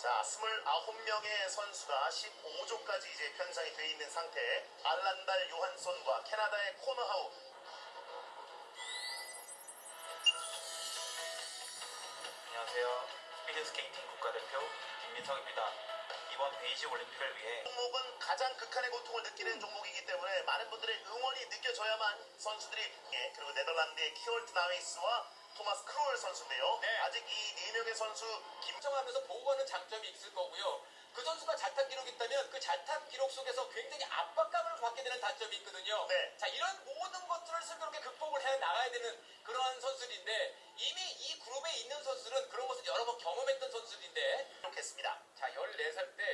자, 29명의 선수가 15조까지 이제 편성이 돼 있는 상태. 알란달 요한손과 캐나다의 코너하우. 안녕하세요. 스피드 스케이팅 국가대표 김민성입니다. 이번 베이징 올림픽을 위해 종목은 가장 극한의 고통을 느끼는 종목이기 때문에 많은 분들의 응원이 느껴져야만 선수들이 예, 그리고 네덜란드의 키올트 나웨이스와 토마스 크로얼 선수인데요. 네. 아직 이 네 명의 선수 김 김정하면서 보고하는 장점이 있을 거고요. 그 선수가 잘탄 기록이 있다면 그 잘탄 기록 속에서 굉장히 압박감을 받게 되는 단점이 있거든요. 네. 자, 이런 모든 것들을 슬그럽게 극복을 해 나가야 되는 그러한 선수들인데 이미 이 그룹에 있는 선수들은 그런 것을 여러 번 경험했던 선수들인데 기록했습니다. 자, 14살 때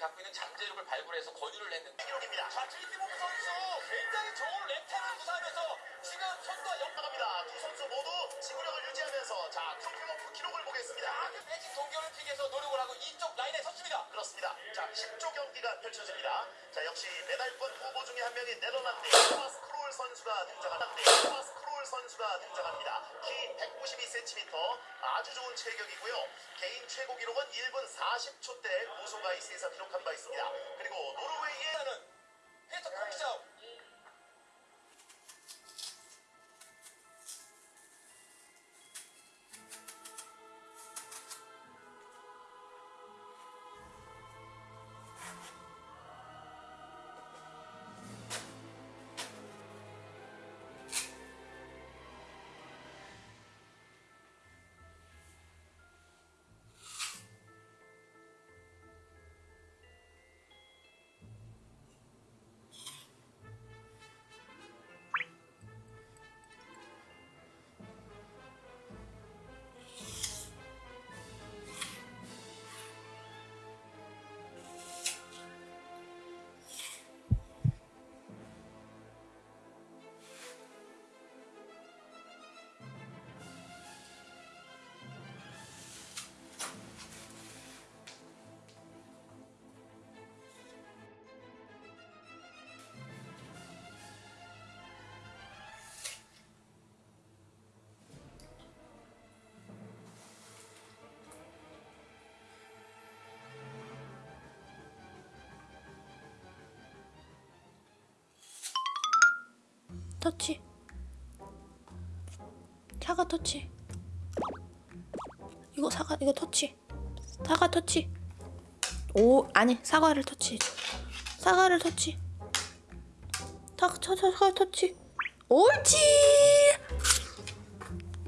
갖고 있는 잠재력을 발굴해서 권유를 했는데 기록입니다. 자, 트리티모프 선수 굉장히 좋은 랩탑을 구사하면서 지금 선수와 연 나갑니다. 두 선수 모두 지구력을 유지하면서 자, 트로피워프 기록을 보겠습니다. 그 베이징 동계올림픽에서 노력을 하고 이쪽 라인에 섰습니다. 그렇습니다. 자, 10조 경기가 펼쳐집니다. 자, 역시 메달권 후보 중에 한 명인 네덜란드 토마스 크롤 선수가 등장합니다. 토마스 크롤 선수가 등장합니다. 키 192cm, 아주 좋은 체격이고요. 개인 최고 기록은 1분 40초 대 고소가 이스에서 기록한 바 있습니다. 그리고 노르웨이의 페터 콩샤우 터치. 사과 터치. 이거 사과 이거 터치. 사과 터치. 오 아니 사과를 터치. 사과를 터치. 사, 사, 사, 사과 터치. 옳지!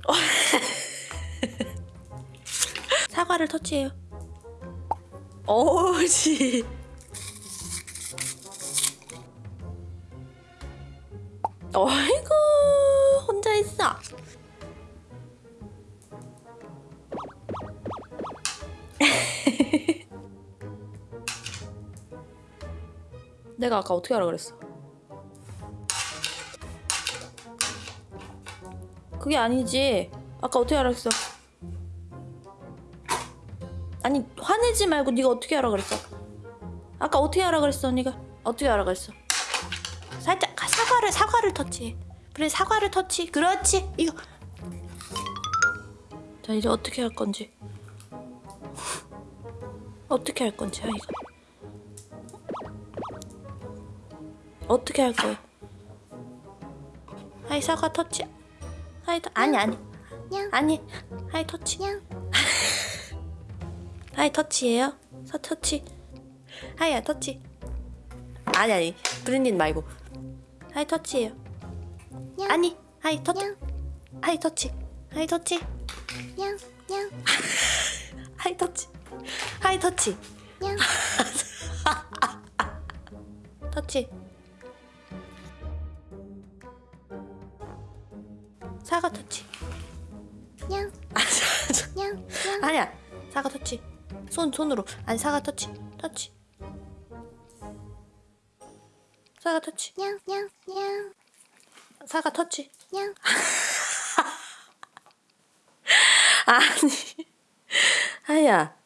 사과를 터치해요. 옳지 어이구 혼자 있어. 내가 아까 어떻게 하라 그랬어? 그게 아니지. 아까 어떻게 하라 그랬어? 아니 화내지 말고 네가 어떻게 하라 그랬어? 아까 어떻게 하라 그랬어 네가? 어떻게 하라 그랬어 살짝 가- 사과를 사과를 터치해. 그래 사과를 터치. 그렇지. 이거. 자 이제 어떻게 할 건지. 어떻게 할 건지 아이가. 어떻게 할 거야? 하이 사과 터치. 하이 터 아니 아니. 아니. 하이 터치. 하이 터치예요. 서 터치. 하이야 터치. 아니 아니. 브랜딘 말고. 하이 터치예요. 아니, 하이 터치. 하이 터치. 하이 터치. 하이 터치. 하이 터치. 터치. 사과 터치. 아니야. 사과 터치. 손 손으로. 아니 사과 터치. 터치. 사과 터치. 사과 터치. 아니. 하야.